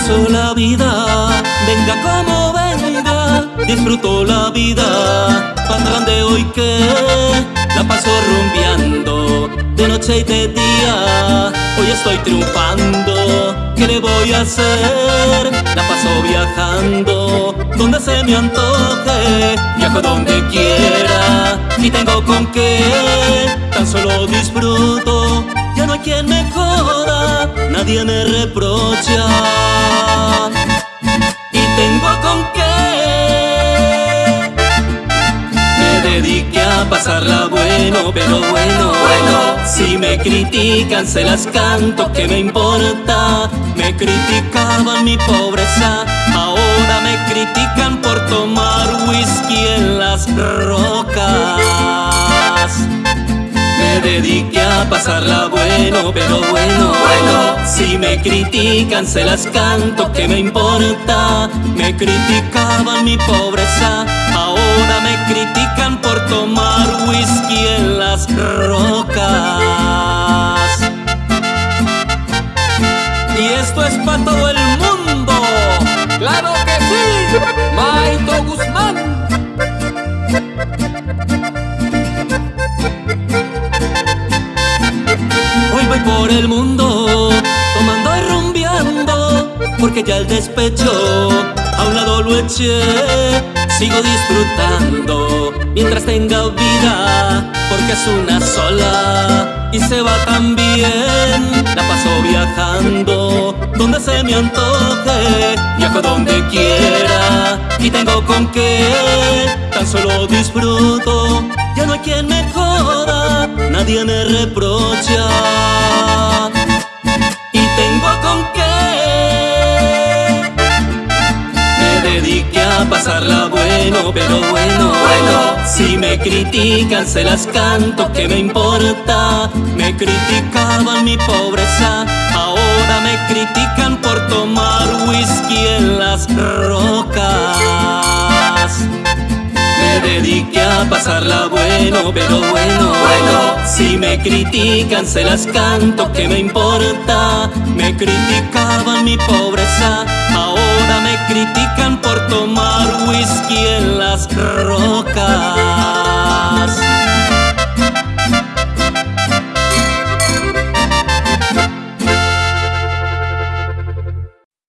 paso la vida, venga como venga, disfruto la vida, de hoy que la paso rumbeando, de noche y de día, hoy estoy triunfando, ¿qué le voy a hacer? La paso viajando, donde se me antoje, viajo donde quiera, y tengo con qué, tan solo disfruto, ya no hay quien me joda, nadie me reprocha dediqué a pasarla bueno, pero bueno, bueno Si me critican se las canto, ¿qué me importa? Me criticaban mi pobreza, ahora me critican por tomar whisky en las rocas me dediqué a pasarla bueno, pero bueno, bueno Si me critican se las canto, ¿qué me importa? Me criticaban mi pobreza, tomar whisky en las rocas Y esto es para todo el mundo ¡Claro que sí! ¡Maito Guzmán! por el mundo Tomando y rumbeando Porque ya el despecho a un lado lo eché Sigo disfrutando mientras tenga vida Porque es una sola y se va tan bien. La paso viajando donde se me antoje Viajo donde quiera y tengo con qué. Tan solo disfruto, ya no hay quien me joda Nadie me reprocha Y tengo con qué. Me dediqué a pasarla bueno, pero bueno, bueno Si me critican se las canto, ¿qué me importa? Me criticaban mi pobreza Ahora me critican por tomar whisky en las rocas Me dediqué a pasarla bueno, pero bueno, bueno Si me critican se las canto, ¿qué me importa? Me criticaban mi pobreza critican por tomar whisky en las rocas.